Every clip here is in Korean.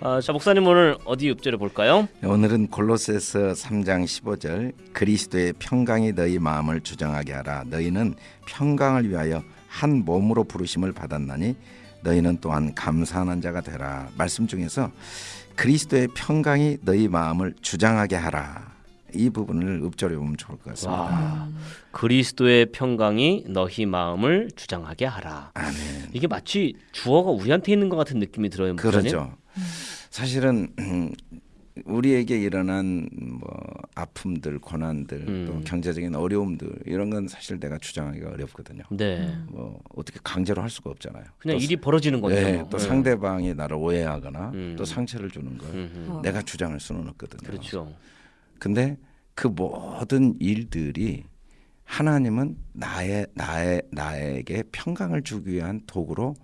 아, 자 목사님 오늘 어디 읍절을 볼까요? 오늘은 골로새서 3장 15절 그리스도의 평강이 너희 마음을 주장하게 하라 너희는 평강을 위하여 한 몸으로 부르심을 받았나니 너희는 또한 감사하는 자가 되라 말씀 중에서 그리스도의 평강이 너희 마음을 주장하게 하라 이 부분을 읍절해 보면 좋을 것 같습니다. 와, 그리스도의 평강이 너희 마음을 주장하게 하라. 아멘. 이게 마치 주어가 우리한테 있는 것 같은 느낌이 들어요. 목사님. 그렇죠. 사실은 음, 우리에게 일어난 뭐 아픔들, 고난들, 음. 또 경제적인 어려움들 이런 건 사실 내가 주장하기가 어렵거든요. 네. 뭐 어떻게 강제로 할 수가 없잖아요. 그냥 또, 일이 벌어지는 거죠. 네, 또 네. 상대방이 나를 오해하거나 음. 또 상처를 주는 걸 음흠. 내가 주장할 수는 없거든요. 그렇죠. 근데 그 모든 일들이 하나님은 나의 나의 나에게 평강을 주기 위한 도구로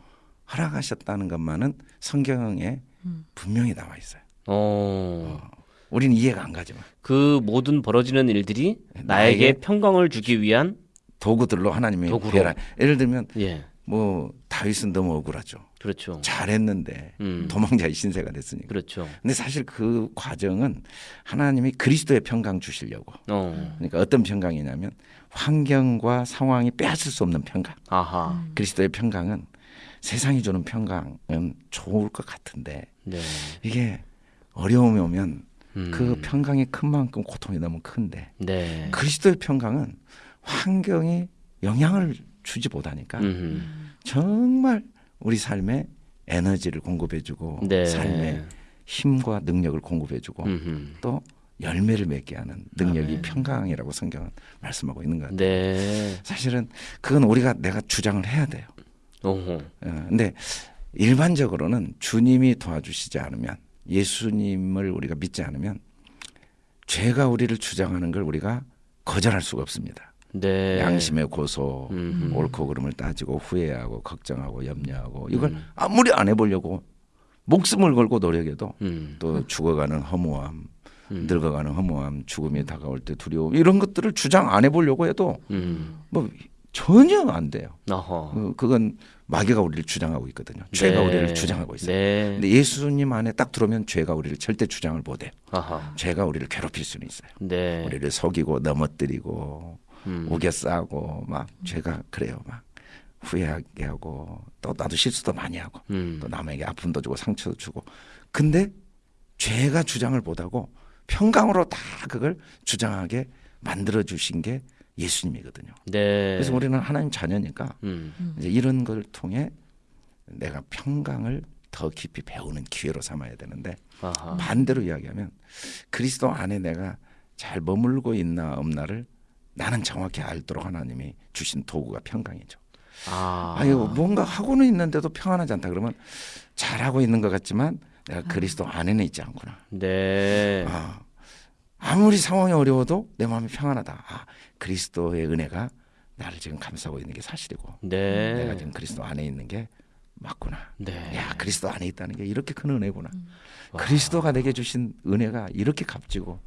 허락하셨다는 것만은 성경에 분명히 나와 있어요. 어. 우리는 이해가 안 가지만 그 모든 벌어지는 일들이 나에게 나에게 평강을 주기 위한 도구들로 하나님이 도구로. 예를 들면 예. 뭐 다윗은 너무 억울하죠. 그렇죠. 잘했는데 음. 도망자의 신세가 됐으니까. 그렇죠. 근데 사실 그 과정은 하나님이 그리스도의 평강 주시려고. 어. 그러니까 어떤 평강이냐면 환경과 상황이 빼앗을 수 없는 평강. 아하. 그리스도의 평강은 세상이 주는 평강은 좋을 것 같은데 네. 이게 어려움이 오면 음. 그 평강이 큰 만큼 고통이 너무 큰데 네. 그리스도의 평강은 환경이 영향을 주지 못하니까 음흠. 정말 우리 삶에 에너지를 공급해주고 네. 삶에 힘과 능력을 공급해주고 음흠. 또 열매를 맺게 하는 능력이 아멘. 평강이라고 성경은 말씀하고 있는 것 같아요. 네. 사실은 그건 우리가 내가 주장을 해야 돼요. 오호. 어, 근데 일반적으로는 주님이 도와주시지 않으면 예수님을 우리가 믿지 않으면 죄가 우리를 주장하는 걸 우리가 거절할 수가 없습니다. 네. 양심의 고소, 음흠. 옳고 그름을 따지고 후회하고 걱정하고 염려하고 이걸 음. 아무리 안 해보려고 목숨을 걸고 노력해도 음. 또 죽어가는 허무함, 음. 늙어가는 허무함, 죽음이 다가올 때 두려움 이런 것들을 주장 안 해보려고 해도 음. 뭐 전혀 안 돼요. 어허. 어, 그건 마귀가 우리를 주장하고 있거든요. 죄가 네. 우리를 주장하고 있어요. 네. 근데 예수님 안에 딱 들어오면 죄가 우리를 절대 주장을 못해요. 아하. 죄가 우리를 괴롭힐 수는 있어요. 네. 우리를 속이고 넘어뜨리고 음. 우겨 싸고 막 죄가 그래요. 막 후회하게 하고 또 나도 실수도 많이 하고 음. 또 남에게 아픔도 주고 상처도 주고 근데 죄가 주장을 못하고 평강으로 다 그걸 주장하게 만들어 주신 게 예수님이거든요. 네. 그래서 우리는 하나님 자녀니까 음. 이제 이런 걸 통해 내가 평강을 더 깊이 배우는 기회로 삼아야 되는데 아하. 반대로 이야기하면 그리스도 안에 내가 잘 머물고 있나 없나를 나는 정확히 알도록 하나님이 주신 도구가 평강이죠. 아. 아, 이거 뭔가 하고는 있는데도 평안하지 않다 그러면 잘하고 있는 것 같지만 내가 그리스도 안에는 있지 않구나. 네. 아, 아무리 상황이 어려워도 내 마음이 평안하다. 아, 그리스도의 은혜가 나를 지금 감싸고 있는 게 사실이고 네. 내가 지금 그리스도 안에 있는 게 맞구나. 네. 야 그리스도 안에 있다는 게 이렇게 큰 은혜구나. 와. 그리스도가 내게 주신 은혜가 이렇게 값지고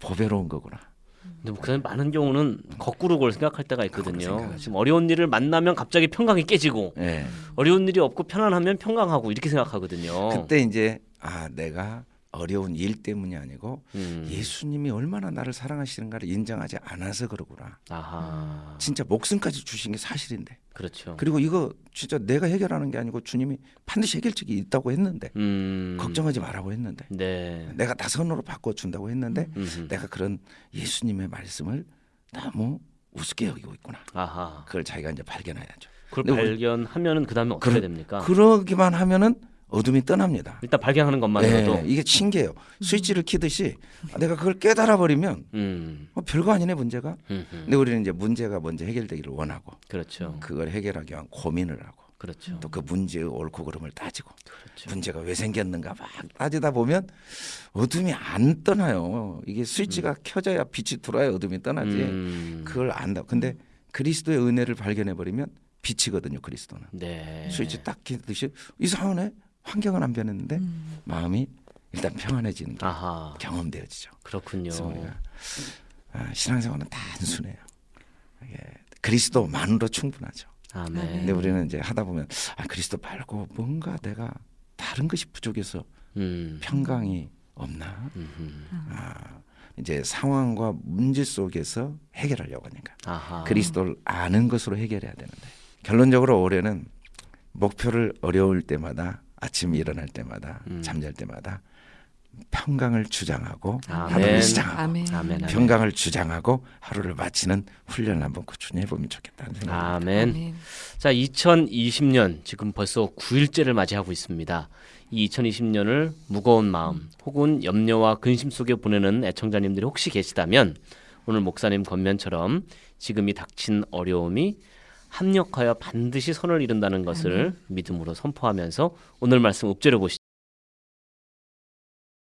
보배로운 거구나. 근데 목사님 많은 경우는 거꾸로 그걸 생각할 때가 있거든요. 지금 어려운 일을 만나면 갑자기 평강이 깨지고 예. 어려운 일이 없고 편안하면 평강하고 이렇게 생각하거든요. 그때 이제 아 내가 어려운 일 때문이 아니고 음. 예수님이 얼마나 나를 사랑하시는가를 인정하지 않아서 그러구나. 아하. 진짜 목숨까지 주신 게 사실인데. 그렇죠. 그리고 이거 진짜 내가 해결하는 게 아니고 주님이 반드시 해결책이 있다고 했는데 음. 걱정하지 말라고 했는데 네. 내가 다선으로 바꿔 준다고 했는데 음흠. 내가 그런 예수님의 말씀을 너무 우습게 여기고 있구나. 아하. 그걸 자기가 이제 발견해야죠. 그걸 근데 우리- 발견하면은 그 다음에 어떻게 그러- 됩니까? 그러기만 하면은 어둠이 떠납니다. 일단 발견하는 것만으로도. 네, 이게 신기해요. 스위치를 키듯이 내가 그걸 깨달아 버리면 음. 어, 별거 아니네 문제가. 음흠. 근데 우리는 이제 문제가 먼저 해결되기를 원하고 그렇죠. 그걸 해결하기 위한 고민을 하고 그렇죠. 또 그 문제의 옳고 그름을 따지고 그렇죠. 문제가 왜 생겼는가 막 따지다 보면 어둠이 안 떠나요. 이게 스위치가 켜져야 빛이 들어야 어둠이 떠나지. 음. 그걸 안다. 근데 그리스도의 은혜를 발견해 버리면 빛이거든요. 그리스도는 네. 스위치 딱 켜듯이 이상하네. 환경은 안 변했는데 마음이 일단 평안해지는 게 아하. 경험되어지죠. 그렇군요. 우리가 아, 신앙생활은 단순해요. 이게 그리스도만으로 충분하죠. 아멘. 근데 우리는 이제 하다 보면 아 그리스도 말고 뭔가 내가 다른 것이 부족해서 음. 평강이 없나? 음흠. 아, 이제 상황과 문제 속에서 해결하려고 하니까 아하. 그리스도를 아는 것으로 해결해야 되는데 결론적으로 올해는 목표를 어려울 때마다 아침 일어날 때마다 음. 잠잘 때마다 평강을 주장하고 아멘. 하루를 시작하고 아멘. 평강을 주장하고 하루를 마치는 훈련을 한번 꾸준히 해보면 좋겠다는 생각입니다. 아멘. 아멘. 자, 2020년 지금 벌써 9일째를 맞이하고 있습니다. 이 2020년을 무거운 마음 혹은 염려와 근심 속에 보내는 애청자님들이 혹시 계시다면 오늘 목사님 권면처럼 지금이 닥친 어려움이 합력하여 반드시 선을 이룬다는 것을 믿음으로 선포하면서 오늘 말씀 읊조려 보시죠.